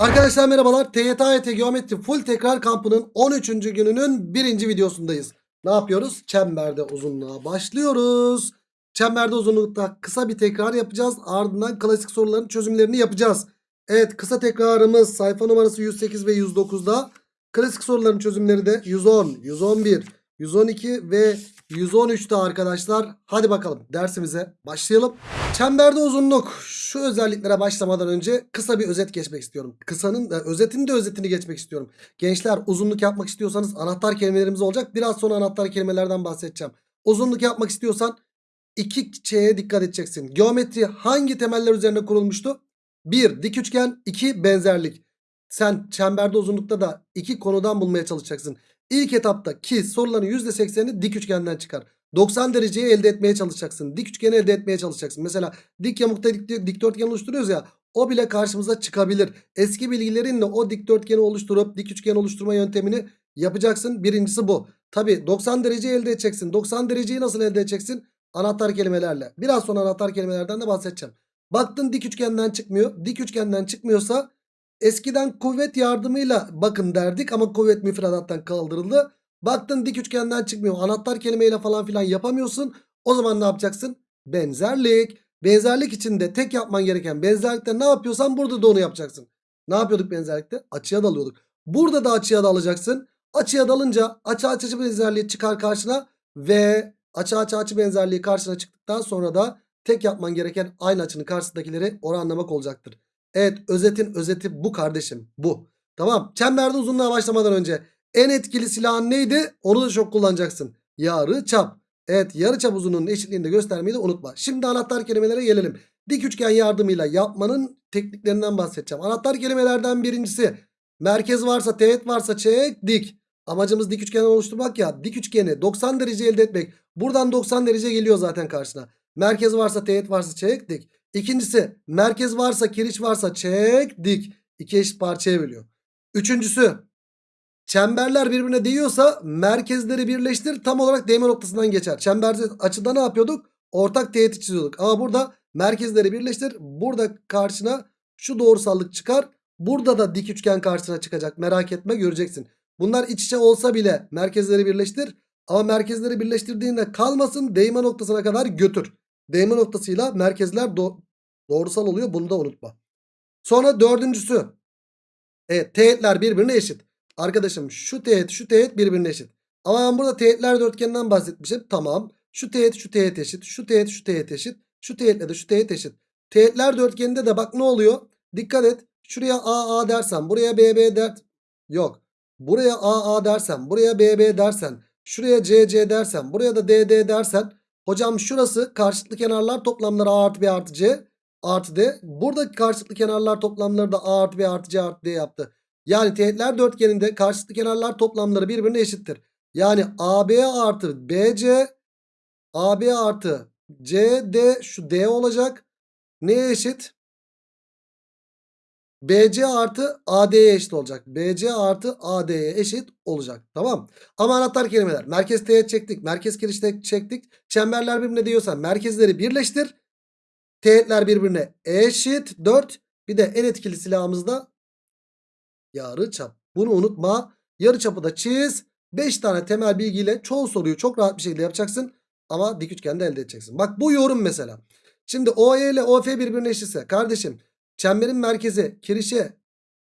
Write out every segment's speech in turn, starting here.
Arkadaşlar merhabalar. TYT Geometri Full Tekrar Kampı'nın 13. gününün birinci videosundayız. Ne yapıyoruz? Çemberde uzunluğa başlıyoruz. Çemberde uzunlukta kısa bir tekrar yapacağız. Ardından klasik soruların çözümlerini yapacağız. Evet kısa tekrarımız sayfa numarası 108 ve 109'da. Klasik soruların çözümleri de 110, 111, 112 ve 113'te arkadaşlar. Hadi bakalım dersimize başlayalım. Çemberde uzunluk. Şu özelliklere başlamadan önce kısa bir özet geçmek istiyorum. Kısanın e, özetin de özetini geçmek istiyorum. Gençler uzunluk yapmak istiyorsanız anahtar kelimelerimiz olacak. Biraz sonra anahtar kelimelerden bahsedeceğim. Uzunluk yapmak istiyorsan iki şeye dikkat edeceksin. Geometri hangi temeller üzerine kurulmuştu? 1. Dik üçgen 2. Benzerlik. Sen çemberde uzunlukta da iki konudan bulmaya çalışacaksın. İlk etapta ki soruların %80'ini dik üçgenden çıkar. 90 dereceyi elde etmeye çalışacaksın. Dik üçgeni elde etmeye çalışacaksın. Mesela dik yamukta dik, dikdörtgen oluşturuyoruz ya. O bile karşımıza çıkabilir. Eski bilgilerinle o dikdörtgeni oluşturup dik üçgen oluşturma yöntemini yapacaksın. Birincisi bu. Tabi 90 derece elde edeceksin. 90 dereceyi nasıl elde edeceksin? Anahtar kelimelerle. Biraz sonra anahtar kelimelerden de bahsedeceğim. Baktın dik üçgenden çıkmıyor. Dik üçgenden çıkmıyorsa eskiden kuvvet yardımıyla bakın derdik ama kuvvet müfredattan kaldırıldı. Baktın dik üçgenden çıkmıyor. Anahtar kelimeyle falan filan yapamıyorsun. O zaman ne yapacaksın? Benzerlik. Benzerlik için de tek yapman gereken benzerlikte ne yapıyorsan burada da onu yapacaksın. Ne yapıyorduk benzerlikte? Açıya dalıyorduk. Burada da açıya dalacaksın. Açıya dalınca açı açı benzerliği çıkar karşına ve açı açı açı benzerliği karşına çıktıktan sonra da tek yapman gereken aynı açının karşısındakileri oranlamak olacaktır. Evet özetin özeti bu kardeşim bu. Tamam çemberde uzunluğa başlamadan önce en etkili silahın neydi? Onu da çok kullanacaksın. Yarı çap. Evet yarı çap uzunluğunun eşitliğini de göstermeyi de unutma. Şimdi anahtar kelimelere gelelim. Dik üçgen yardımıyla yapmanın tekniklerinden bahsedeceğim. Anahtar kelimelerden birincisi merkez varsa teğet varsa çek dik. Amacımız dik üçgen oluşturmak ya. Dik üçgeni 90 derece elde etmek. Buradan 90 derece geliyor zaten karşına. Merkez varsa teğet varsa çek dik. İkincisi merkez varsa kiriş varsa çek dik. İki eşit parçaya bölüyor. Üçüncüsü çemberler birbirine değiyorsa merkezleri birleştir tam olarak değme noktasından geçer. Çemberde açıda ne yapıyorduk? Ortak teğeti çiziyorduk. Ama burada merkezleri birleştir. Burada karşına şu doğrusallık çıkar. Burada da dik üçgen karşına çıkacak. Merak etme göreceksin. Bunlar iç içe olsa bile merkezleri birleştir. Ama merkezleri birleştirdiğinde kalmasın değme noktasına kadar götür. Değme noktasıyla merkezler do doğrusal oluyor. Bunu da unutma. Sonra dördüncüsü. Evet teğetler birbirine eşit. Arkadaşım şu teğet şu teğet birbirine eşit. Ama ben burada teğetler dörtgeninden bahsetmişim. Tamam. Şu teğet şu teğet eşit. Şu teğet şu teğet eşit. Şu teğetle de şu teğet eşit. Teğetler dörtgeninde de bak ne oluyor? Dikkat et. Şuraya A A dersen buraya B B der. Yok. Buraya A A dersen buraya B B dersen. Şuraya C C dersen buraya da D D dersen. Hocam şurası karşılıklı kenarlar toplamları A artı B artı C artı D. Buradaki karşılıklı kenarlar toplamları da A artı B artı C artı D yaptı. Yani teğetler dörtgeninde karşılıklı kenarlar toplamları birbirine eşittir. Yani AB artı BC AB artı CD şu D olacak. Neye eşit? BC artı AD'ye eşit olacak. BC artı AD'ye eşit olacak. Tamam. Ama anahtar kelimeler. Merkez teğet çektik. Merkez kiriş çektik. Çemberler birbirine diyorsa merkezleri birleştir. Teğetler birbirine eşit. 4. Bir de en etkili silahımız da yarı çap. Bunu unutma. Yarı çapı da çiz. 5 tane temel bilgiyle çoğu soruyu çok rahat bir şekilde yapacaksın. Ama dik üçgende elde edeceksin. Bak bu yorum mesela. Şimdi OE ile OF birbirine eşitse kardeşim çemberin merkezi kirişe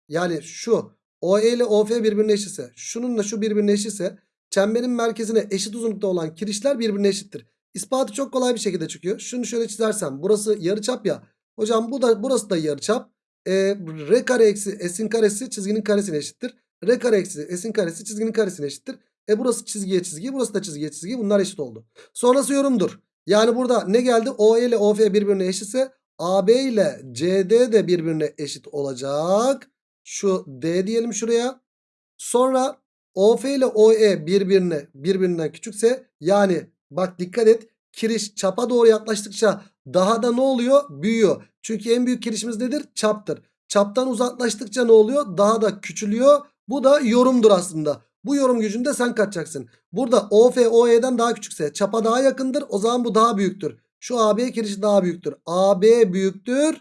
yani şu OE ile OF birbirine eşitse şununla şu birbirine eşitse çemberin merkezine eşit uzunlukta olan kirişler birbirine eşittir. İspatı çok kolay bir şekilde çıkıyor. Şunu şöyle çizersem burası yarıçap ya. Hocam bu da burası da yarıçap. E, R kare eksi S'in karesi çizginin karesine eşittir. R kare eksi S'in karesi çizginin karesine eşittir. E burası çizgiye çizgi burası da çizgiye çizgi bunlar eşit oldu. Sonrası yorumdur. Yani burada ne geldi? OE ile OF birbirine eşitse AB ile CD de birbirine eşit olacak. Şu D diyelim şuraya. Sonra OF ile OE birbirine birbirinden küçükse yani bak dikkat et kiriş çapa doğru yaklaştıkça daha da ne oluyor? Büyüyor. Çünkü en büyük kirişimiz nedir? Çaptır. Çaptan uzaklaştıkça ne oluyor? Daha da küçülüyor. Bu da yorumdur aslında. Bu yorum gücünde sen kaçacaksın. Burada OF OE'den daha küçükse çapa daha yakındır. O zaman bu daha büyüktür. Şu AB kirişi daha büyüktür. AB büyüktür.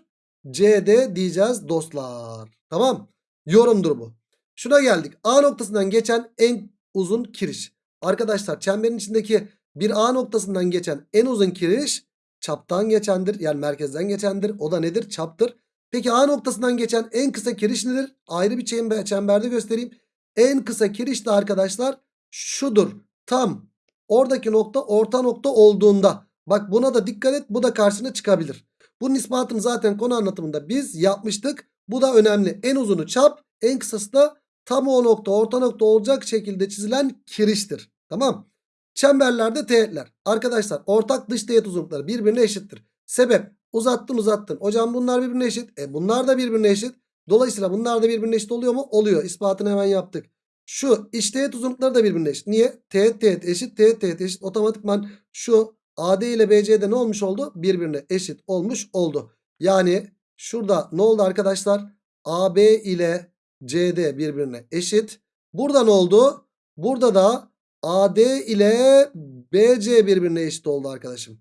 CD diyeceğiz dostlar. Tamam. yorumdur bu. Şuna geldik. A noktasından geçen en uzun kiriş. Arkadaşlar çemberin içindeki bir A noktasından geçen en uzun kiriş çaptan geçendir. Yani merkezden geçendir. O da nedir? Çaptır. Peki A noktasından geçen en kısa kiriş nedir? Ayrı bir çember, çemberde göstereyim. En kısa kiriş de arkadaşlar şudur. Tam oradaki nokta orta nokta olduğunda. Bak buna da dikkat et. Bu da karşına çıkabilir. Bunun ispatını zaten konu anlatımında biz yapmıştık. Bu da önemli. En uzunu çap, en kısası da tam o nokta, orta nokta olacak şekilde çizilen kiriştir. Tamam. Çemberlerde teğetler. Arkadaşlar ortak dış teğet uzunlukları birbirine eşittir. Sebep uzattın uzattın. Hocam bunlar birbirine eşit. E bunlar da birbirine eşit. Dolayısıyla bunlar da birbirine eşit oluyor mu? Oluyor. İspatını hemen yaptık. Şu iç teğet uzunlukları da birbirine eşit. Niye? Teğet teğet eşit teğet teğet eşit. Otomatikman şu AD ile BC'de ne olmuş oldu? Birbirine eşit olmuş oldu. Yani şurada ne oldu arkadaşlar? AB ile CD birbirine eşit. Burada ne oldu? Burada da AD ile BC birbirine eşit oldu arkadaşım.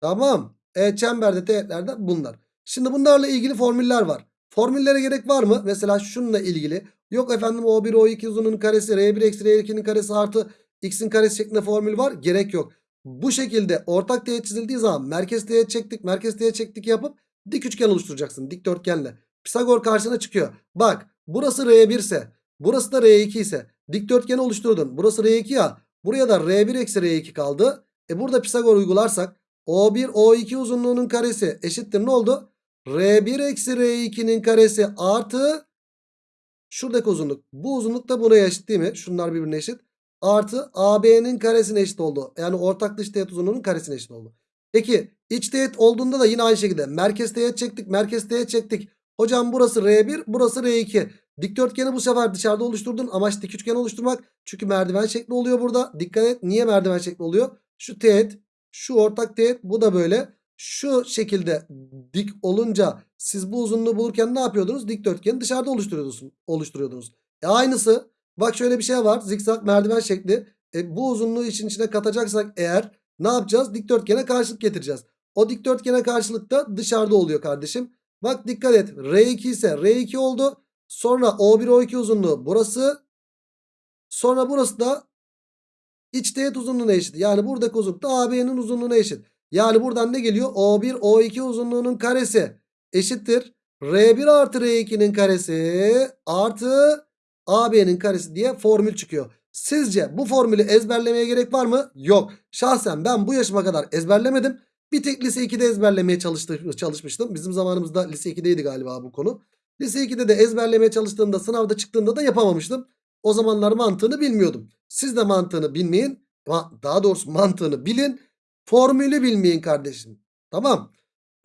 Tamam. E çemberde teğetlerde bunlar. Şimdi bunlarla ilgili formüller var. Formüllere gerek var mı? Mesela şununla ilgili. Yok efendim O1 O2 uzunluğunun karesi R1 eksi R2'nin karesi artı X'in karesi şeklinde formül var. Gerek yok. Bu şekilde ortak teğet çizildiği zaman merkez teğet çektik merkez teğet çektik yapıp dik üçgen oluşturacaksın dikdörtgenle. Pisagor karşına çıkıyor. Bak burası R1 ise burası da R2 ise dikdörtgeni oluşturdun. Burası R2 ya buraya da R1 eksi R2 kaldı. E burada Pisagor uygularsak O1 O2 uzunluğunun karesi eşittir ne oldu? R1 eksi R2'nin karesi artı şuradaki uzunluk. Bu uzunluk da buraya eşit değil mi? Şunlar birbirine eşit. Artı AB'nin karesine eşit oldu. Yani ortak dış teğet uzunluğunun karesine eşit oldu. Peki iç teğet olduğunda da yine aynı şekilde merkez teğet çektik. Merkez teğet çektik. Hocam burası R1 burası R2. Dikdörtgeni bu sefer dışarıda oluşturdun. Amaç dik üçgen oluşturmak. Çünkü merdiven şekli oluyor burada. Dikkat et niye merdiven şekli oluyor? Şu teğet şu ortak teğet bu da böyle. Şu şekilde dik olunca siz bu uzunluğu bulurken ne yapıyordunuz? Dikdörtgeni dışarıda oluşturuyordunuz. oluşturuyordunuz. E aynısı bak şöyle bir şey var. Zikzak merdiven şekli. E bu uzunluğu için içine katacaksak eğer ne yapacağız? Dikdörtgene karşılık getireceğiz. O dikdörtgene karşılık da dışarıda oluyor kardeşim. Bak dikkat et. R2 ise R2 oldu. Sonra O1 O2 uzunluğu burası. Sonra burası da iç teğet uzunluğuna eşit. Yani buradaki uzunluk da AB'nin uzunluğuna eşit. Yani buradan ne geliyor? O1 O2 uzunluğunun karesi eşittir. R1 artı R2'nin karesi artı AB'nin karesi diye formül çıkıyor. Sizce bu formülü ezberlemeye gerek var mı? Yok. Şahsen ben bu yaşıma kadar ezberlemedim. Bir tek lise 2'de ezberlemeye çalışmıştım. Bizim zamanımızda lise 2'deydi galiba bu konu. Lise 2'de de ezberlemeye çalıştığımda sınavda çıktığında da yapamamıştım. O zamanlar mantığını bilmiyordum. Siz de mantığını bilmeyin. Daha doğrusu mantığını bilin. Formülü bilmeyin kardeşim. Tamam.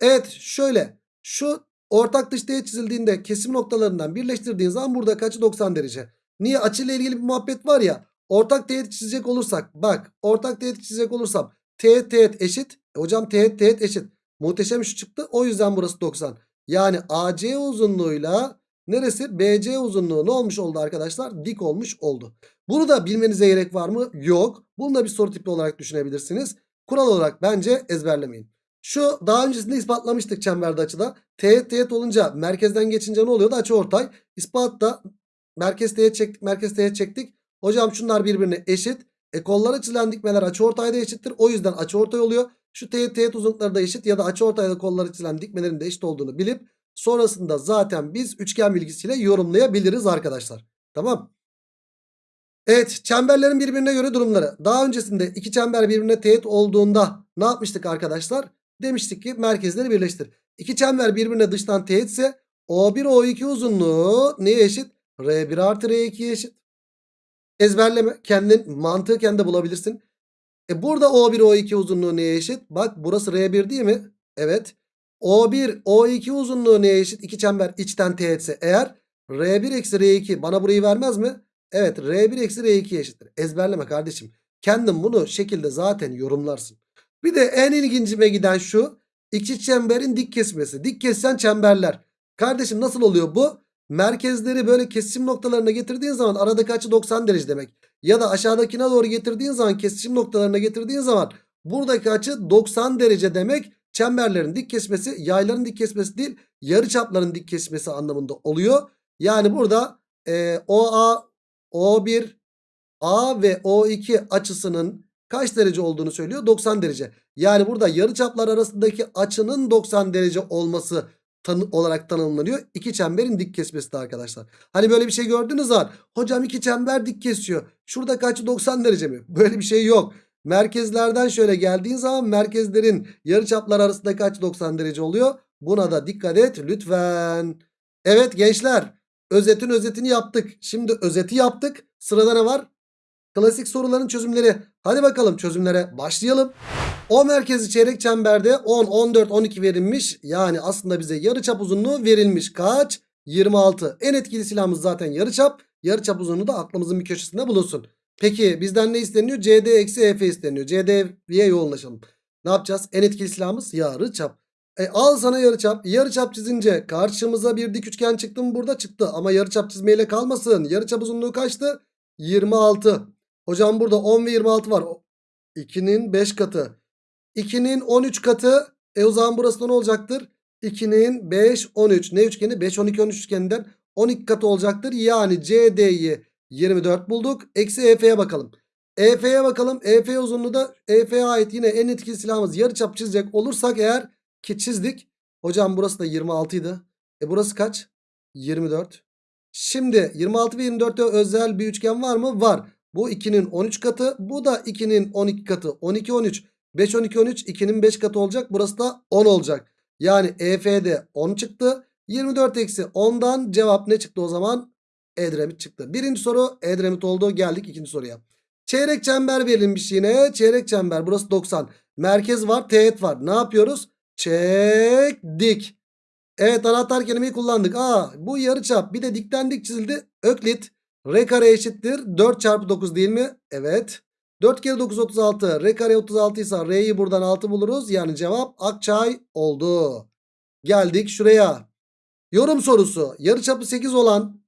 Evet şöyle. Şu ortak dış teğet çizildiğinde kesim noktalarından birleştirdiğin zaman burada açı 90 derece. Niye? Açıyla ilgili bir muhabbet var ya. Ortak teğet çizecek olursak. Bak ortak teğet çizecek olursam. Teğet teğet eşit. E, hocam teğet teğet eşit. Muhteşem şu çıktı. O yüzden burası 90. Yani AC uzunluğuyla neresi? BC uzunluğu ne olmuş oldu arkadaşlar? Dik olmuş oldu. Bunu da bilmenize gerek var mı? Yok. Bunu da bir soru tipi olarak düşünebilirsiniz. Kural olarak bence ezberlemeyin. Şu daha öncesinde ispatlamıştık çemberde açıda. Teğet teğet olunca merkezden geçince ne oluyordu? Açı ortay. İspatta merkez teğet çektik merkez teğet çektik. Hocam şunlar birbirine eşit. E kollara çizilen dikmeler açı ortayda eşittir. O yüzden açı ortay oluyor. Şu teğet teğet uzunlukları da eşit ya da açı ortayda kollara çizilen dikmelerin de eşit olduğunu bilip sonrasında zaten biz üçgen bilgisiyle yorumlayabiliriz arkadaşlar. Tamam. Evet çemberlerin birbirine göre durumları. Daha öncesinde iki çember birbirine teğet olduğunda ne yapmıştık arkadaşlar? Demiştik ki merkezleri birleştir. İki çember birbirine dıştan teğetse O1 O2 uzunluğu neye eşit? R1 artı R2'ye eşit. Ezberleme. Kendin mantığı kendi bulabilirsin. E burada O1 O2 uzunluğu neye eşit? Bak burası R1 değil mi? Evet. O1 O2 uzunluğu neye eşit? İki çember içten teğetse eğer R1 eksi R2 bana burayı vermez mi? Evet R1 eksi R2 eşittir. Ezberleme kardeşim. Kendin bunu şekilde zaten yorumlarsın. Bir de en ilgincime giden şu. İki çemberin dik kesmesi. Dik kesen çemberler. Kardeşim nasıl oluyor bu? Merkezleri böyle kesişim noktalarına getirdiğin zaman aradaki açı 90 derece demek. Ya da aşağıdakine doğru getirdiğin zaman kesişim noktalarına getirdiğin zaman buradaki açı 90 derece demek. Çemberlerin dik kesmesi yayların dik kesmesi değil yarı çapların dik kesmesi anlamında oluyor. Yani burada e, OA, O1, A ve O2 açısının kaç derece olduğunu söylüyor? 90 derece. Yani burada yarıçaplar arasındaki açının 90 derece olması tanı olarak tanımlanıyor. İki çemberin dik kesmesi de arkadaşlar. Hani böyle bir şey gördünüz var. Hocam iki çember dik kesiyor. Şurada kaçı 90 derece mi? Böyle bir şey yok. Merkezlerden şöyle geldiğin zaman merkezlerin yarıçaplar arasındaki açı 90 derece oluyor. Buna da dikkat et lütfen. Evet gençler özetin özetini yaptık. Şimdi özeti yaptık. Sırada ne var? Klasik soruların çözümleri. Hadi bakalım çözümlere başlayalım. O merkezi çeyrek çemberde 10, 14, 12 verilmiş. Yani aslında bize yarıçap uzunluğu verilmiş. Kaç? 26. En etkili silahımız zaten yarıçap. Yarıçap uzunluğu da aklımızın bir köşesinde bulunsun. Peki bizden ne isteniyor? CD eksi EF isteniyor. CD'ye yoğunlaşalım. Ne yapacağız? En etkili silahımız yarıçap. E al sana yarıçap. Yarıçap çizince karşımıza bir dik üçgen çıktı mı? Burada çıktı. Ama yarıçap çizmeyle kalmasın. Yarıçap uzunluğu kaçtı? 26. Hocam burada 10 ve 26 var. 2'nin 5 katı. 2'nin 13 katı. E o zaman burası da ne olacaktır? 2'nin 5, 13. Ne üçgeni? 5, 12, 13 üçgeninden 12 katı olacaktır. Yani CD'yi 24 bulduk. Eksi EF'ye bakalım. EF'ye bakalım. EF uzunluğu da EF'ye ait yine en etkili silahımız yarıçap çizecek olursak eğer ki çizdik. Hocam burası da 26 idi. E burası kaç? 24. Şimdi 26 ve 24'te özel bir üçgen var mı? Var. Bu 2'nin 13 katı. Bu da 2'nin 12 katı. 12, 13. 5, 12, 13. 2'nin 5 katı olacak. Burası da 10 olacak. Yani EF'de 10 çıktı. 24 eksi 10'dan cevap ne çıktı o zaman? Edremit çıktı. Birinci soru Edremit oldu. Geldik ikinci soruya. Çeyrek çember verilmiş yine. Çeyrek çember burası 90. Merkez var teğet var. Ne yapıyoruz? Çektik. Evet anahtar kelimeyi kullandık. Aa bu yarıçap bir de dikten dik çizildi. Öklit r kare eşittir 4 çarpı 9 değil mi? Evet. 4 kere 9 36. R kare 36 ise R'yi buradan 6 buluruz. Yani cevap Akçay oldu. Geldik şuraya. Yorum sorusu. Yarıçapı 8 olan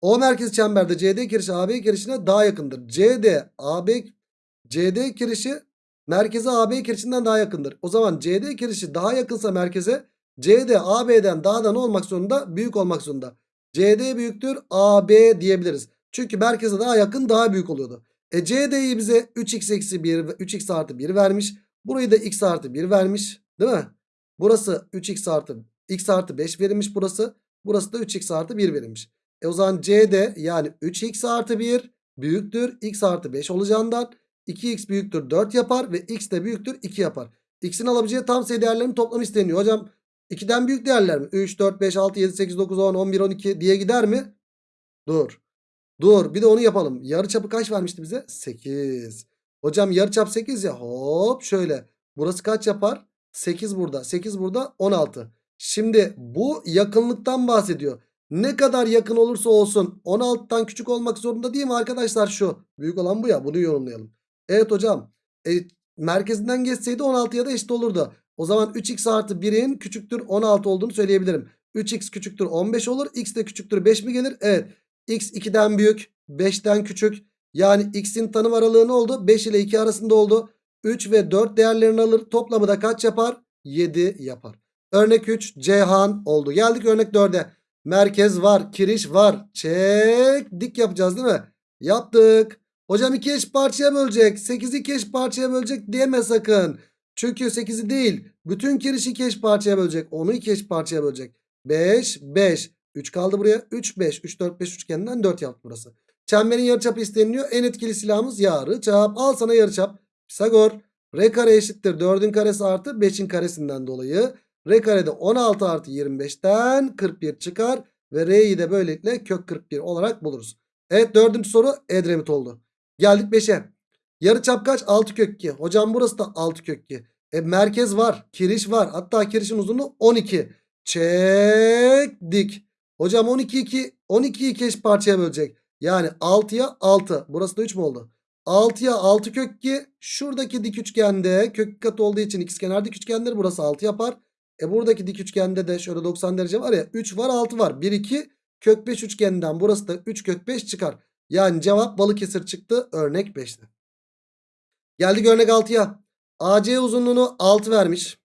O merkez çemberde CD kirişi AB kirişine daha yakındır. CD AB CD kirişi merkeze AB kirişinden daha yakındır. O zaman CD kirişi daha yakınsa merkeze CD AB'den daha da ne olmak zorunda? Büyük olmak zorunda. CD büyüktür AB diyebiliriz. Çünkü merkeze daha yakın daha büyük oluyordu. E CD'yi bize 3x eksi 1 3x artı 1 vermiş. Burayı da x artı 1 vermiş. Değil mi? Burası 3x artı x artı 5 verilmiş burası. Burası da 3x artı 1 verilmiş. E o zaman CD yani 3x artı 1 büyüktür x artı 5 olacağından 2x büyüktür 4 yapar ve x de büyüktür 2 yapar. X'in alabileceği tam sayı değerlerinin toplamı isteniyor. Hocam 2'den büyük değerler mi? 3, 4, 5, 6, 7, 8, 9, 10, 11, 12 diye gider mi? Dur. Dur bir de onu yapalım. Yarıçapı kaç vermişti bize? 8. Hocam yarıçap 8 ya. Hop şöyle. Burası kaç yapar? 8 burada. 8 burada 16. Şimdi bu yakınlıktan bahsediyor. Ne kadar yakın olursa olsun 16'dan küçük olmak zorunda değil mi arkadaşlar şu? Büyük olan bu ya bunu yorumlayalım. Evet hocam. E, merkezinden geçseydi 16'ya da eşit olurdu. O zaman 3x artı 1'in küçüktür 16 olduğunu söyleyebilirim. 3x küçüktür 15 olur. X de küçüktür 5 mi gelir? Evet. X 2'den büyük 5'ten küçük. Yani x'in tanım aralığı ne oldu? 5 ile 2 arasında oldu. 3 ve 4 değerlerini alır. Toplamı da kaç yapar? 7 yapar. Örnek 3 Ceyhan oldu. Geldik örnek 4'e. Merkez var. Kiriş var. Çek. Dik yapacağız değil mi? Yaptık. Hocam 2 eş parçaya bölecek. 8'i 2 eş parçaya bölecek deme sakın. Çünkü 8'i değil. Bütün kirişi 2 eş parçaya bölecek. Onu 2 eş parçaya bölecek. 5, 5. 3 kaldı buraya. 3, 5. 3, 4, 5 üçgeninden 4 yaptı burası. Çemberin yarıçapı isteniliyor. En etkili silahımız yarıçap. Al sana yarıçap. Pisagor. R kare eşittir. 4'ün karesi artı 5'in karesinden dolayı. R karede 16 artı 25'ten 41 çıkar. Ve R'yi de böylelikle kök 41 olarak buluruz. Evet dördüncü soru Edremit oldu. Geldik 5'e. Yarıçap kaç? 6 kök 2. Hocam burası da 6 kök 2. E merkez var. Kiriş var. Hatta kirişin uzunluğu 12. Çektik. Hocam 12 2 12'yi iki eş parçaya bölecek. Yani 6'ya 6. Burası da 3 mü oldu? 6'ya 6 kök 2. Şuradaki dik üçgende kök katı olduğu için ikizkenar dik üçgendir. Burası 6 yapar. E buradaki dik üçgende de şöyle 90 derece var ya. 3 var 6 var. 1 2 kök 5 üçgeninden burası da 3 kök 5 çıkar. Yani cevap Balıkesir çıktı. Örnek 5'te. Geldik örnek 6'ya. AC uzunluğunu 6 vermiş.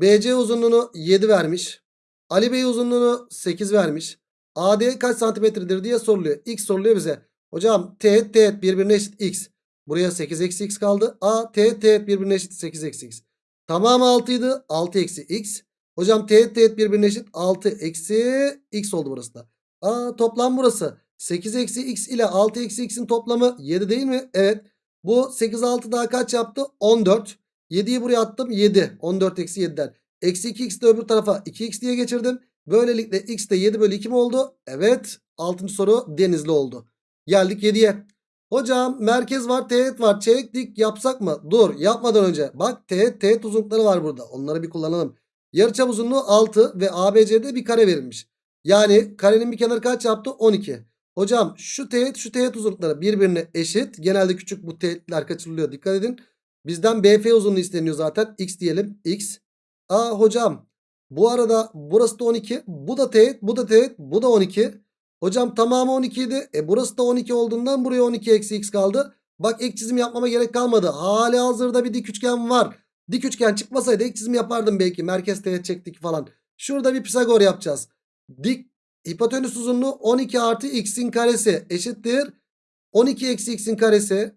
BC uzunluğunu 7 vermiş. Ali Bey uzunluğunu 8 vermiş. AD kaç santimetredir diye soruluyor. X soruluyor bize. Hocam teğet teğet birbirine eşit X. Buraya 8 eksi X kaldı. A teğet teğet birbirine eşit 8 eksi X. Tamamı 6 idi. 6 eksi X. Hocam teğet teğet birbirine eşit 6 eksi X oldu burası da. Aa toplam burası. 8 eksi X ile 6 eksi X'in toplamı 7 değil mi? Evet. Bu 8 6 daha kaç yaptı? 14. 7'yi buraya attım 7. 14 eksi 7'den. Eksi 2x de öbür tarafa 2x diye geçirdim. Böylelikle x de 7 bölü 2 mi oldu? Evet. 6. soru denizli oldu. Geldik 7'ye. Hocam merkez var teğet var. Çeyrek dik yapsak mı? Dur yapmadan önce. Bak teğet teğet uzunlukları var burada. Onları bir kullanalım. Yarıçap uzunluğu 6 ve ABC'de bir kare verilmiş. Yani karenin bir kenarı kaç yaptı? 12. Hocam şu teğet şu teğet uzunlukları birbirine eşit. Genelde küçük bu teğetler kaçırılıyor. Dikkat edin. Bizden BF uzunluğu isteniyor zaten. X diyelim. X. Aa hocam bu arada burası da 12. Bu da teğet. Bu da teğet. Bu da 12. Hocam tamamı 12 idi. E burası da 12 olduğundan buraya 12 eksi x kaldı. Bak ek çizim yapmama gerek kalmadı. Hali hazırda bir dik üçgen var. Dik üçgen çıkmasaydı ek çizim yapardım belki. Merkez teğet çektik falan. Şurada bir Pisagor yapacağız. Dik hipotenüs uzunluğu 12 artı x'in karesi eşittir. 12 eksi x'in karesi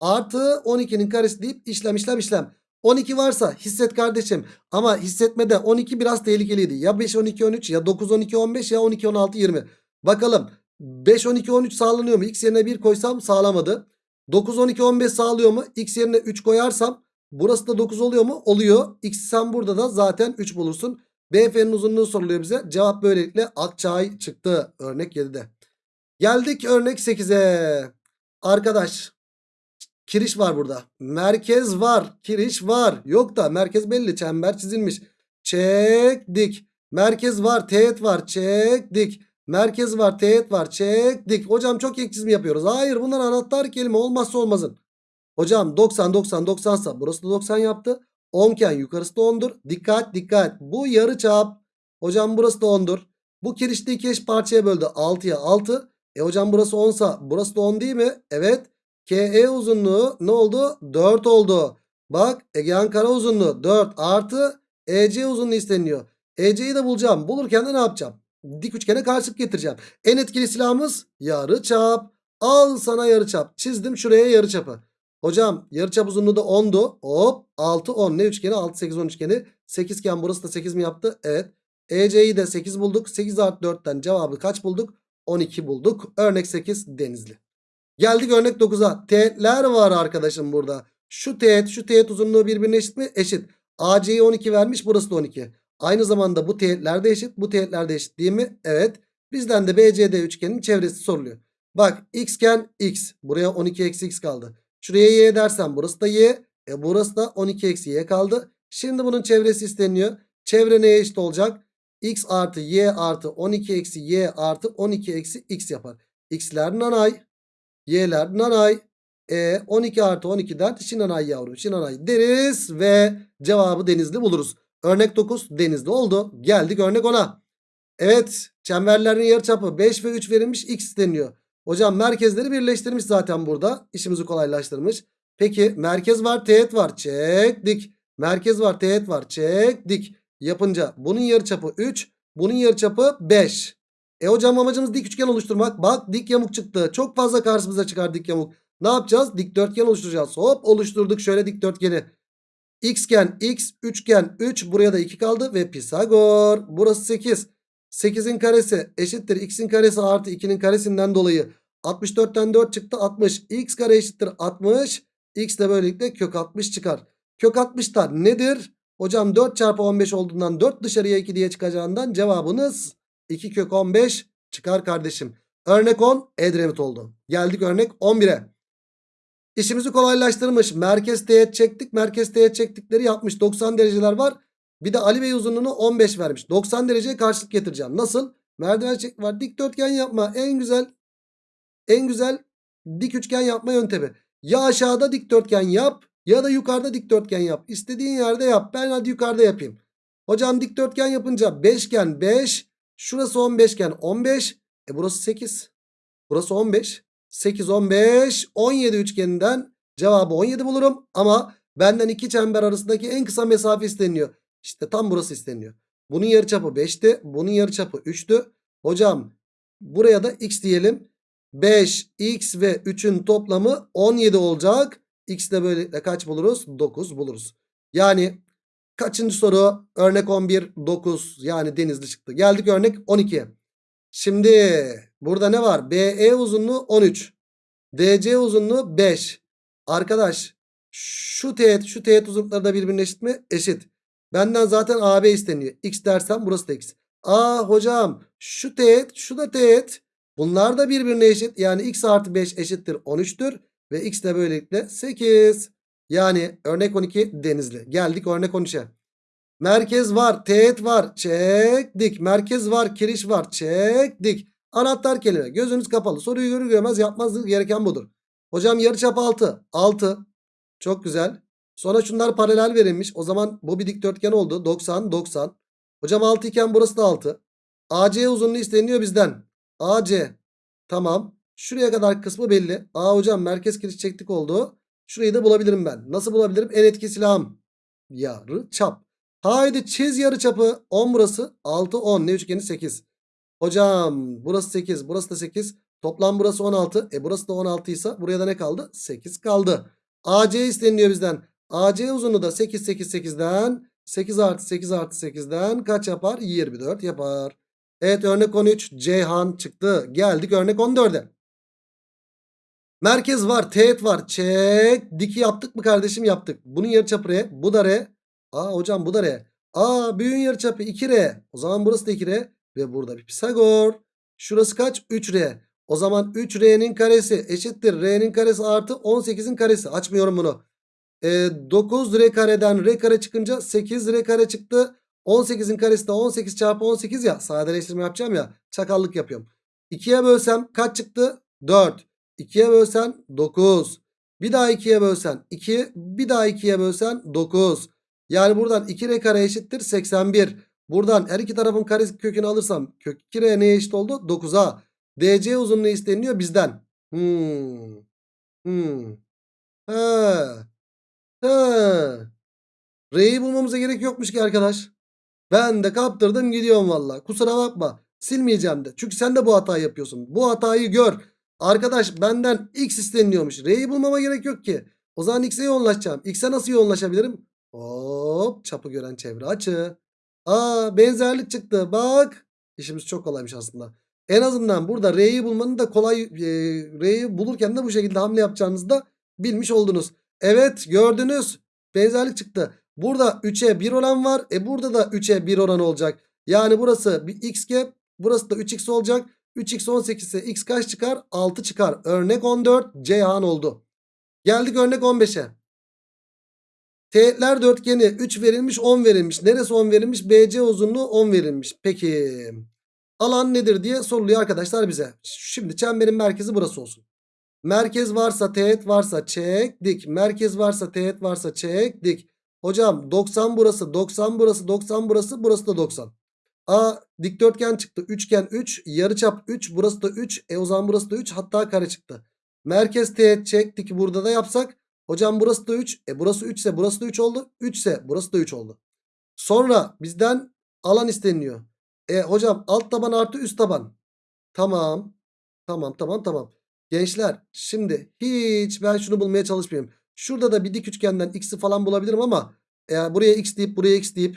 artı 12'nin karesi deyip işlem işlem işlem. 12 varsa hisset kardeşim. Ama hissetmede 12 biraz tehlikeliydi. Ya 5 12 13 ya 9 12 15 ya 12 16 20. Bakalım 5 12 13 sağlanıyor mu? X yerine 1 koysam sağlamadı. 9 12 15 sağlıyor mu? X yerine 3 koyarsam burası da 9 oluyor mu? Oluyor. X sen burada da zaten 3 bulursun. BF'nin uzunluğu soruluyor bize. Cevap böylelikle Akçay çıktı. Örnek 7'de. Geldik örnek 8'e. Arkadaş kiriş var burada. Merkez var. Kiriş var. Yok da merkez belli. Çember çizilmiş. Çektik. Merkez var. Teğet var. Çektik. Merkez var. Teğet var. Çektik. Hocam çok ek çizim yapıyoruz. Hayır bunlar anahtar kelime. Olmazsa olmazın. Hocam 90 90 90 sa burası da 90 yaptı. 10 iken yukarısı da 10'dur. Dikkat dikkat. Bu yarı çap. Hocam burası da 10'dur. Bu kirişte iki eş parçaya böldü. 6'ya 6. E hocam burası 10 sa burası da 10 değil mi? Evet. KE uzunluğu ne oldu? 4 oldu. Bak Egehan kara uzunluğu 4 artı EC uzunluğu isteniyor. EC'yi de bulacağım. Bulurken de ne yapacağım? Dik üçgene karşılık getireceğim. En etkili silahımız yarı çap. Al sana yarı çap. Çizdim şuraya yarı çapı. Hocam yarıçap uzunluğu da 10'du. Hop 6 10 ne üçgeni 6 8 10 üçgeni. 8 iken burası da 8 mi yaptı? Evet. EC'yi de 8 bulduk. 8 artı 4'ten cevabı kaç bulduk? 12 bulduk. Örnek 8 denizli. Geldik örnek 9'a. Teğetler var arkadaşım burada. Şu teğet şu teğet uzunluğu birbirine eşit mi? Eşit. AC'yi 12 vermiş burası da 12. Aynı zamanda bu teğetler de eşit. Bu teğetler de eşit değil mi? Evet. Bizden de BCD üçgenin çevresi soruluyor. Bak x iken x. Buraya 12 eksi x kaldı. Şuraya y dersen burası da y. E burası da 12 eksi y kaldı. Şimdi bunun çevresi isteniyor. Çevre neye eşit olacak? x artı y artı 12 eksi y artı 12 eksi x yapar. x'ler nanay. Y'ler nanay. E 12 artı 12'den şinanay yavrum şinanay deriz ve cevabı denizli buluruz. Örnek 9 denizli oldu. Geldik örnek 10'a. Evet çemberlerin yarıçapı 5 ve 3 verilmiş x isteniyor. Hocam merkezleri birleştirmiş zaten burada. İşimizi kolaylaştırmış. Peki merkez var teğet var. Çektik. Merkez var teğet var. Çektik. Yapınca bunun yarıçapı 3. Bunun yarıçapı 5. E hocam amacımız dik üçgen oluşturmak. Bak dik yamuk çıktı. Çok fazla karşımıza çıkar dik yamuk. Ne yapacağız? Dikdörtgen oluşturacağız. Hop oluşturduk şöyle dikdörtgeni. Xgen x, üçgen 3. Buraya da 2 kaldı ve Pisagor. Burası 8. 8'in karesi eşittir x'in karesi artı 2'nin karesinden dolayı 64'ten 4 çıktı 60. x kare eşittir 60. x de böylelikle kök 60 çıkar. Kök 60 da nedir? Hocam 4 çarpı 15 olduğundan 4 dışarıya 2 diye çıkacağından cevabınız 2 kök 15 çıkar kardeşim. Örnek 10 Edremit oldu. Geldik örnek 11'e. İşimizi kolaylaştırmış. Merkez teğet çektik. Merkez teğet çektikleri yapmış. 90 dereceler var. Bir de Ali Bey uzunluğunu 15 vermiş. 90 dereceye karşılık getireceğim. Nasıl? Merdiven çek var. Dikdörtgen yapma. En güzel en güzel dik üçgen yapma yöntemi. Ya aşağıda dikdörtgen yap ya da yukarıda dikdörtgen yap. İstediğin yerde yap. Ben hadi yukarıda yapayım. Hocam dikdörtgen yapınca 5 iken 5. Şurası 15 iken 15. E burası 8. Burası 15. 8 15 17 üçgeninden cevabı 17 bulurum. Ama benden iki çember arasındaki en kısa mesafe isteniyor. İşte tam burası isteniyor. Bunun yarıçapı 5'ti. Bunun yarıçapı 3'tü. Hocam buraya da x diyelim. 5 x ve 3'ün toplamı 17 olacak. X de böyle kaç buluruz? 9 buluruz. Yani kaçıncı soru? Örnek 11 9 yani denizli çıktı. Geldik örnek 12'ye. Şimdi burada ne var? BE uzunluğu 13. DC uzunluğu 5. Arkadaş şu teğet şu teğet uzunlukları da birbirine eşit mi? Eşit. Benden zaten AB isteniyor. X dersem burası da X. Aa hocam şu teğet şu da teğet. Bunlar da birbirine eşit. Yani X artı 5 eşittir 13'tür. Ve X de böylelikle 8. Yani örnek 12 denizli. Geldik örnek 13'e. Merkez var. Teğet var. Çektik. Merkez var. Kiriş var. Çektik. Anahtar kelime. Gözünüz kapalı. Soruyu görür görmez yapmanız gereken budur. Hocam yarıçap 6. 6. Çok güzel. Sonra şunlar paralel verilmiş. O zaman bu bir dikdörtgen oldu. 90 90. Hocam 6 iken burası da 6. AC uzunluğu isteniyor bizden. AC. Tamam. Şuraya kadar kısmı belli. Aa hocam merkez kiriş çektik oldu. Şurayı da bulabilirim ben. Nasıl bulabilirim? En etki silahım. Yarı çap. Haydi çiz yarı çapı. 10 burası. 6 10. Ne üçgeni 8. Hocam burası 8. Burası da 8. Toplam burası 16. E burası da 16 ise buraya da ne kaldı? 8 kaldı. AC isteniyor bizden. AC uzunluğu da 8 8 8'den 8 artı 8 artı 8'den kaç yapar? 24 yapar. Evet örnek 13 Ceyhan çıktı. Geldik örnek 14'e. Merkez var. Teğet var. Çek. Diki yaptık mı kardeşim? Yaptık. Bunun yarıçapı R. Bu da R. Aa hocam bu da R. Aa büyüğün yarıçapı 2R. O zaman burası da 2R. Ve burada bir Pisagor. Şurası kaç? 3R. O zaman 3R'nin karesi eşittir. R'nin karesi artı 18'in karesi. Açmıyorum bunu. E, 9R kareden R kare çıkınca 8R kare çıktı. 18'in karesi de 18 çarpı 18 ya. Sadeleştirme yapacağım ya. Çakallık yapıyorum. 2'ye bölsem kaç çıktı? 4. 2'ye bölsen 9. Bir daha 2'ye bölsen 2. Bir daha 2'ye bölsen 9. Yani buradan 2R kare eşittir 81. Buradan her iki tarafın kare kökünü alırsam kök 2R neye eşit oldu? 9'a. DC uzunluğu isteniyor bizden. Hmm. Hmm. He. He. R'yi bulmamıza gerek yokmuş ki arkadaş. Ben de kaptırdım gidiyorum valla. Kusura bakma. Silmeyeceğim de. Çünkü sen de bu hatayı yapıyorsun. Bu hatayı gör. Arkadaş benden X isteniyormuş. R'yi bulmama gerek yok ki. O zaman X'e yoğunlaşacağım. X'e nasıl yoğunlaşabilirim? Hop çapı gören çevre açı. Aa benzerlik çıktı. Bak. İşimiz çok kolaymış aslında. En azından burada R'yi bulmanın da kolay e, R'yi bulurken de bu şekilde hamle yapacağınızı da bilmiş oldunuz. Evet gördünüz. Benzerlik çıktı. Burada 3'e 1 oran var. E burada da 3'e 1 oran olacak. Yani burası bir x gap. Burası da 3x olacak. 3x 18 ise x kaç çıkar? 6 çıkar. Örnek 14 Ceyhan oldu. Geldik örnek 15'e. Teğetler dörtgeni 3 verilmiş 10 verilmiş. Neresi 10 verilmiş? BC uzunluğu 10 verilmiş. Peki alan nedir diye soruluyor arkadaşlar bize. Şimdi çemberin merkezi burası olsun. Merkez varsa teğet varsa çek dik. Merkez varsa teğet varsa çek dik. Hocam 90 burası 90 burası 90 burası burası da 90. A dikdörtgen çıktı. Üçgen 3 yarıçap 3 burası da 3. E o zaman burası da 3 hatta kare çıktı. Merkez teğet çektik burada da yapsak. Hocam burası da 3. E burası 3 ise burası da 3 oldu. 3 ise burası da 3 oldu. Sonra bizden alan isteniyor. E hocam alt taban artı üst taban. Tamam. Tamam tamam tamam. Gençler şimdi hiç ben şunu bulmaya çalışmıyorum. Şurada da bir dik üçgenden x'i falan bulabilirim ama e, buraya x deyip buraya x deyip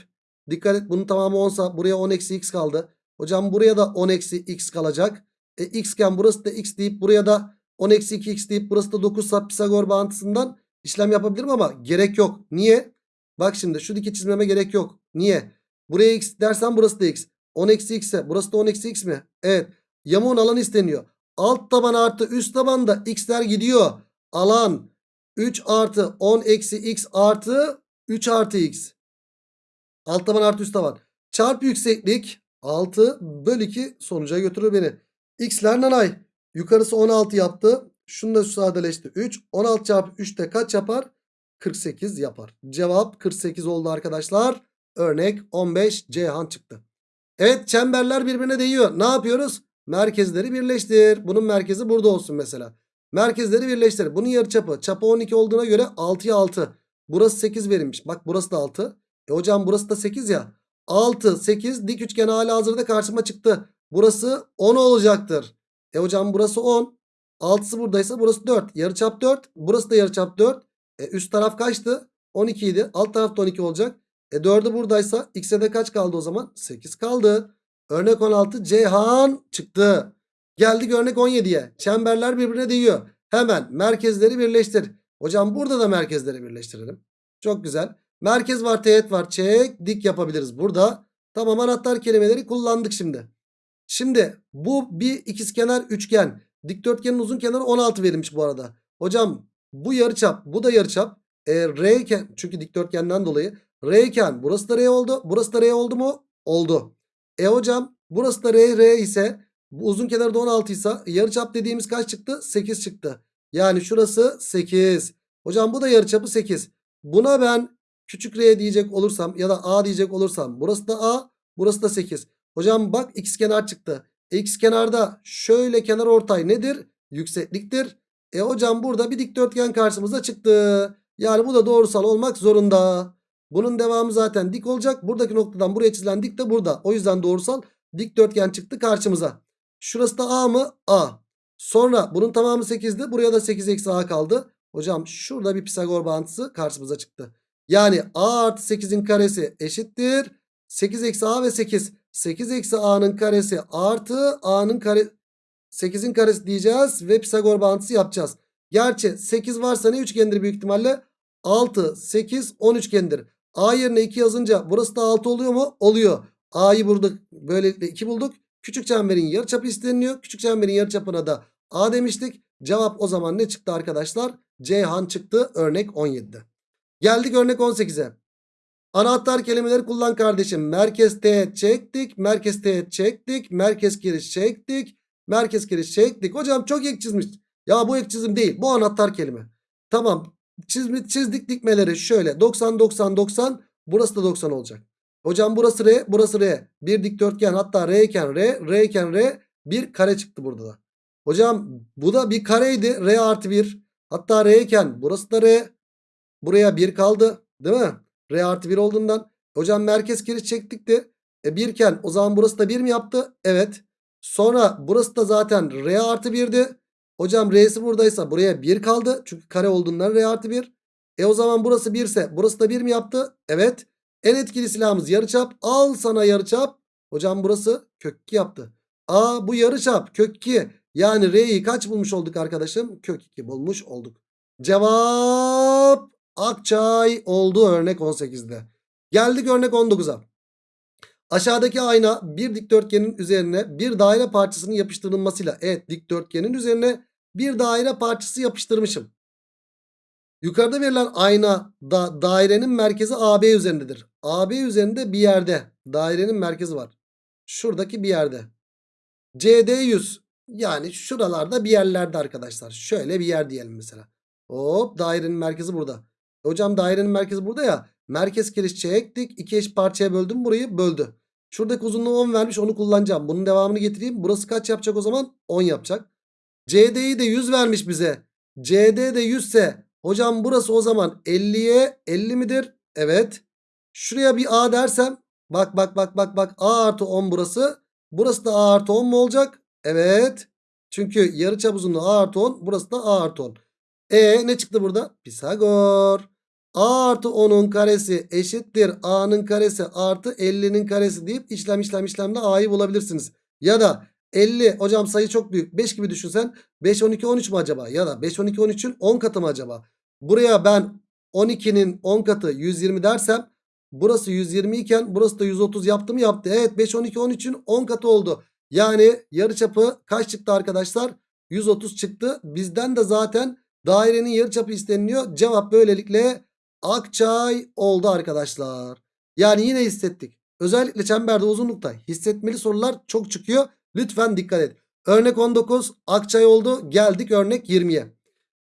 dikkat et bunun tamamı 10 sa buraya 10 eksi x kaldı. Hocam buraya da 10 eksi x kalacak. E, x iken burası da x deyip buraya da 10 eksi 2x deyip burası da 9 sa Pisagor bağıntısından işlem yapabilirim ama gerek yok. Niye? Bak şimdi şu diki çizmeme gerek yok. Niye? Buraya x dersen burası da x. 10 eksi x ise burası da 10 eksi x mi? Evet. Yamuğun alanı isteniyor. Alt taban artı üst tabanda x'ler gidiyor. Alan 3 artı 10 eksi x artı 3 artı x. Alt taban artı üst taban. Çarpı yükseklik 6 bölü 2 sonuca götürür beni. X'ler nanay. Yukarısı 16 yaptı. Şunu da sadeleşti. 3. 16 çarpı 3 de kaç yapar? 48 yapar. Cevap 48 oldu arkadaşlar. Örnek 15 Ceyhan çıktı. Evet çemberler birbirine değiyor. Ne yapıyoruz? Merkezleri birleştir. Bunun merkezi burada olsun mesela. Merkezleri birleştir. Bunun yarıçapı. Çapı 12 olduğuna göre 6'ya 6. Burası 8 verilmiş. Bak burası da 6. E hocam burası da 8 ya. 6, 8 dik üçgen hala hazırda karşıma çıktı. Burası 10 olacaktır. E hocam burası 10. 6'sı buradaysa burası 4. Yarıçap 4. Burası da yarıçap 4. E üst taraf kaçtı? 12 idi. Alt taraf da 12 olacak. E 4'ü buradaysa x'e de kaç kaldı o zaman? 8 kaldı. Örnek 16 Ceyhan çıktı. Geldik örnek 17'ye. Çemberler birbirine değiyor. Hemen merkezleri birleştir. Hocam burada da merkezleri birleştirelim. Çok güzel. Merkez var teğet var. Çek dik yapabiliriz burada. Tamam anahtar kelimeleri kullandık şimdi. Şimdi bu bir ikizkenar üçgen. Dikdörtgenin uzun kenarı 16 verilmiş bu arada. Hocam bu yarıçap bu da yarıçap. E, R iken çünkü dikdörtgenden dolayı R iken burası da R oldu. Burası da R oldu mu? Oldu. E hocam burası da R R ise uzun kenarı da 16 ise yarıçap dediğimiz kaç çıktı? 8 çıktı. Yani şurası 8. Hocam bu da yarıçapı 8. Buna ben küçük R diyecek olursam ya da A diyecek olursam burası da A burası da 8. Hocam bak x kenar çıktı. X kenarda şöyle kenar ortay nedir? Yüksekliktir. E hocam burada bir dikdörtgen karşımıza çıktı. Yani bu da doğrusal olmak zorunda. Bunun devamı zaten dik olacak. Buradaki noktadan buraya çizilen dik de burada. O yüzden doğrusal dikdörtgen çıktı karşımıza. Şurası da A mı? A. Sonra bunun tamamı 8'di. Buraya da 8 eksi A kaldı. Hocam şurada bir Pisagor bağıntısı karşımıza çıktı. Yani A artı 8'in karesi eşittir. 8 eksi A ve 8. 8 eksi A'nın karesi artı A'nın kare 8'in karesi diyeceğiz ve Pisagor bağıntısı yapacağız. Gerçi 8 varsa ne üçgendir büyük ihtimalle? 6, 8, 10 üçgendir. A yerine 2 yazınca burası da 6 oluyor mu? Oluyor. A'yı bulduk. Böylelikle 2 bulduk. Küçük çemberin yarıçapı isteniliyor. Küçük çemberin yarıçapına da A demiştik. Cevap o zaman ne çıktı arkadaşlar? Ceyhan çıktı örnek 17'de. Geldik örnek 18'e. Anahtar kelimeleri kullan kardeşim. Merkez teğet çektik. Merkez teğet çektik. Merkez giriş çektik. Merkez giriş çektik. Hocam çok ek çizmiş. Ya bu ek çizim değil. Bu anahtar kelime. Tamam. Çizmi, çizdik dikmeleri şöyle. 90 90 90. Burası da 90 olacak. Hocam burası R. Burası R. Bir dikdörtgen hatta R iken R. R iken R. Bir kare çıktı burada da. Hocam bu da bir kareydi. R artı 1. Hatta R iken burası da R. Buraya 1 kaldı. Değil mi? R artı 1 olduğundan. Hocam merkez giriş çektik de. E 1 iken o zaman burası da 1 mi yaptı? Evet. Sonra burası da zaten R artı 1'di. Hocam R'si buradaysa buraya 1 kaldı. Çünkü kare olduğundan R artı 1. E o zaman burası 1 ise burası da 1 mi yaptı? Evet. En etkili silahımız yarıçap. Al sana yarıçap. Hocam burası kök 2 yaptı. A bu yarıçap kök 2. Yani R'yi kaç bulmuş olduk arkadaşım? Kök 2 bulmuş olduk. Cevap Akçay oldu örnek 18'de. Geldik örnek 19'a. Aşağıdaki ayna bir dikdörtgenin üzerine bir daire parçasının yapıştırılmasıyla. Evet dikdörtgenin üzerine bir daire parçası yapıştırmışım. Yukarıda verilen ayna da dairenin merkezi AB üzerindedir. AB üzerinde bir yerde dairenin merkezi var. Şuradaki bir yerde. CD 100 yani şuralarda bir yerlerde arkadaşlar. Şöyle bir yer diyelim mesela. Hop dairenin merkezi burada. Hocam dairenin merkezi burada ya. Merkez giriş çektik. İki eş parçaya böldüm burayı böldü. Şuradaki uzunluğu 10 vermiş onu kullanacağım. Bunun devamını getireyim. Burası kaç yapacak o zaman? 10 yapacak. CD'yi de 100 vermiş bize. CD de 100 ise hocam burası o zaman 50'ye 50 midir? Evet. Şuraya bir A dersem bak bak bak bak bak A artı 10 burası. Burası da A artı 10 mu olacak? Evet. Çünkü yarıçap uzunluğu A artı 10 burası da A artı 10. E ne çıktı burada? Pisagor. A artı 10'un karesi eşittir. A'nın karesi artı 50'nin karesi deyip işlem işlem işlemle A'yı bulabilirsiniz. Ya da 50 hocam sayı çok büyük. 5 gibi düşünsen 5 12 13 mu acaba? Ya da 5 12 13'ün 10 katı mı acaba? Buraya ben 12'nin 10 katı 120 dersem burası 120 iken burası da 130 yaptı mı yaptı. Evet 5 12 13'ün 10 katı oldu. Yani yarıçapı kaç çıktı arkadaşlar? 130 çıktı. Bizden de zaten dairenin yarıçapı isteniliyor. Cevap böylelikle Akçay oldu arkadaşlar. Yani yine hissettik. Özellikle çemberde uzunlukta hissetmeli sorular çok çıkıyor. Lütfen dikkat et. Örnek 19 Akçay oldu. Geldik örnek 20'ye.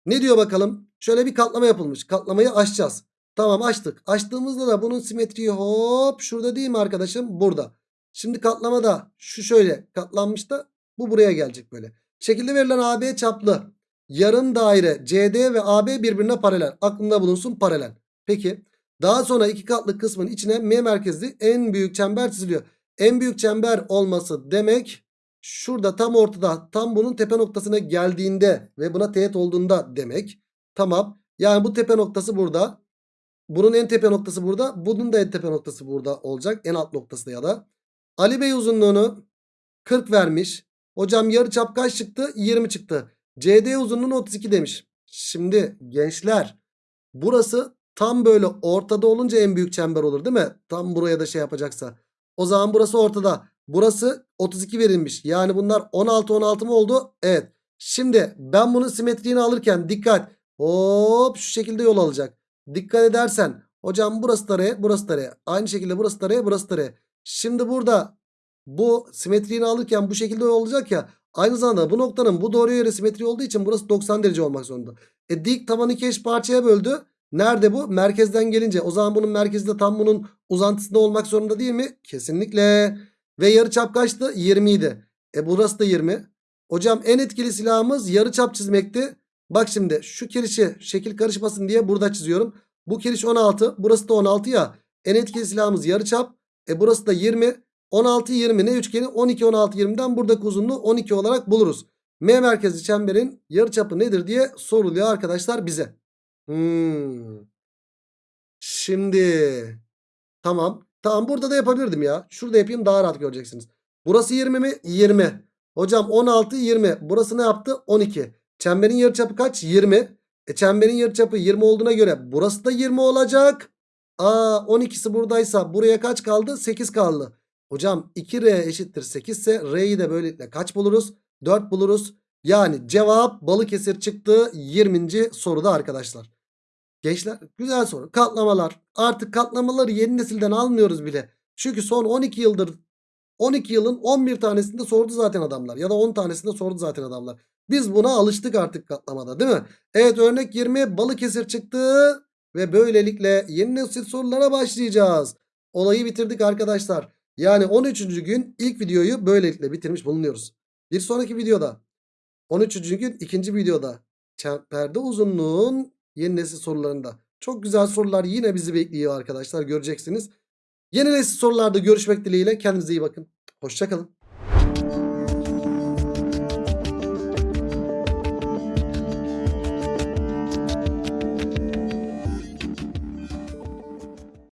Ne diyor bakalım? Şöyle bir katlama yapılmış. Katlamayı açacağız. Tamam açtık. Açtığımızda da bunun simetriği hop şurada değil mi arkadaşım? Burada. Şimdi katlamada şu şöyle katlanmış da bu buraya gelecek böyle. Şekilde verilen AB çaplı yarım daire CD ve AB birbirine paralel. Aklında bulunsun paralel. Peki daha sonra iki katlı kısmın içine M merkezli en büyük çember çiziliyor. En büyük çember olması demek Şurada tam ortada tam bunun tepe noktasına geldiğinde ve buna teğet olduğunda demek. Tamam. Yani bu tepe noktası burada. Bunun en tepe noktası burada. Bunun da en tepe noktası burada olacak. En alt noktası ya da. Ali Bey uzunluğunu 40 vermiş. Hocam yarıçap kaç çıktı? 20 çıktı. CD uzunluğunu 32 demiş. Şimdi gençler burası tam böyle ortada olunca en büyük çember olur değil mi? Tam buraya da şey yapacaksa. O zaman burası ortada. Burası 32 verilmiş. Yani bunlar 16 16 mı oldu? Evet. Şimdi ben bunun simetriğini alırken dikkat. Hop şu şekilde yol alacak. Dikkat edersen hocam burası da R burası da R. Aynı şekilde burası da R burası da R. Şimdi burada bu simetriğini alırken bu şekilde olacak ya. Aynı zamanda bu noktanın bu doğruya göre simetri olduğu için burası 90 derece olmak zorunda. E dik tabanı iki eş parçaya böldü. Nerede bu? Merkezden gelince. O zaman bunun merkezi de tam bunun uzantısında olmak zorunda değil mi? Kesinlikle. Ve yarıçap kaçtı? 20 idi. E burası da 20. Hocam en etkili silahımız yarıçap çizmekti. Bak şimdi şu kirişi şekil karışmasın diye burada çiziyorum. Bu kiriş 16. Burası da 16 ya. En etkili silahımız yarıçap. E burası da 20. 16 20 ne üçgeni? 12 16 20'den buradaki uzunluğu 12 olarak buluruz. M merkezli çemberin yarıçapı nedir diye soruluyor arkadaşlar bize. Hmm. Şimdi tamam. Tamam burada da yapabilirdim ya. Şurada yapayım daha rahat göreceksiniz. Burası 20 mi? 20. Hocam 16 20. Burası ne yaptı? 12. Çemberin yarıçapı kaç? 20. E çemberin yarıçapı 20 olduğuna göre burası da 20 olacak. Aa 12'si buradaysa buraya kaç kaldı? 8 kaldı. Hocam 2R eşittir 8 ise R'yi de böylelikle kaç buluruz? 4 buluruz. Yani cevap Balıkesir çıktı 20. soruda arkadaşlar. Gençler güzel soru. Katlamalar. Artık katlamaları yeni nesilden almıyoruz bile. Çünkü son 12 yıldır 12 yılın 11 tanesinde sordu zaten adamlar. Ya da 10 tanesinde sordu zaten adamlar. Biz buna alıştık artık katlamada değil mi? Evet örnek 20 Balıkesir çıktı. Ve böylelikle yeni nesil sorulara başlayacağız. Olayı bitirdik arkadaşlar. Yani 13. gün ilk videoyu böylelikle bitirmiş bulunuyoruz. Bir sonraki videoda 13. gün ikinci videoda çemberde uzunluğun yeni nesil sorularında. Çok güzel sorular yine bizi bekliyor arkadaşlar göreceksiniz. Yeni nesil sorularda görüşmek dileğiyle kendinize iyi bakın. Hoşçakalın.